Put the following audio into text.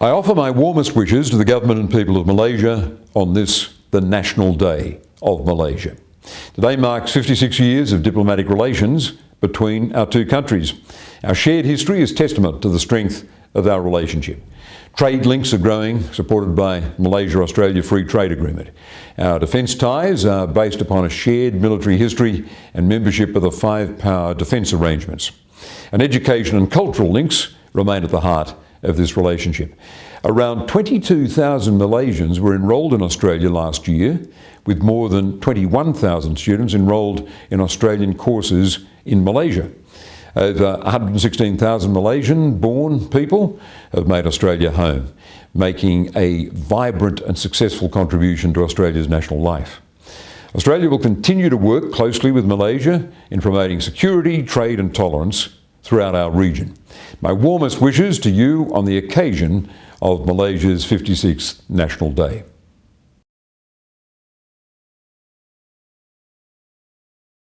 I offer my warmest wishes to the government and people of Malaysia on this, the National Day of Malaysia. Today marks 56 years of diplomatic relations between our two countries. Our shared history is testament to the strength of our relationship. Trade links are growing, supported by Malaysia-Australia Free Trade Agreement. Our defence ties are based upon a shared military history and membership of the five power defence arrangements. And education and cultural links remain at the heart of this relationship. Around 22,000 Malaysians were enrolled in Australia last year, with more than 21,000 students enrolled in Australian courses in Malaysia. Over 116,000 Malaysian-born people have made Australia home, making a vibrant and successful contribution to Australia's national life. Australia will continue to work closely with Malaysia in promoting security, trade and tolerance throughout our region. My warmest wishes to you on the occasion of Malaysia's 56th National Day.